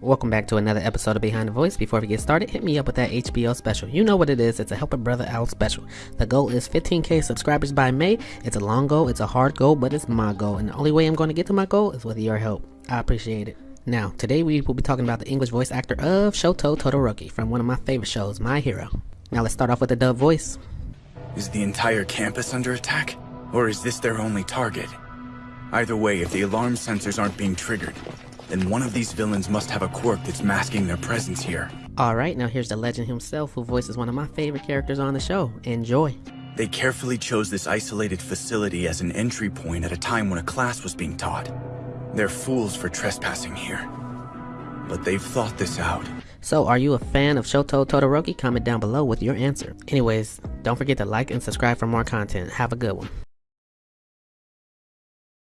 Welcome back to another episode of Behind the Voice. Before we get started, hit me up with that HBO special. You know what it is. It's a Help a Brother Out special. The goal is 15k subscribers by May. It's a long goal, it's a hard goal, but it's my goal. And the only way I'm going to get to my goal is with your help. I appreciate it. Now, today we will be talking about the English voice actor of Shoto Todoroki from one of my favorite shows, My Hero. Now let's start off with the dub voice. Is the entire campus under attack? Or is this their only target? Either way, if the alarm sensors aren't being triggered, then one of these villains must have a quirk that's masking their presence here. Alright, now here's the legend himself who voices one of my favorite characters on the show. Enjoy. They carefully chose this isolated facility as an entry point at a time when a class was being taught. They're fools for trespassing here. But they've thought this out. So, are you a fan of Shoto Todoroki? Comment down below with your answer. Anyways, don't forget to like and subscribe for more content. Have a good one.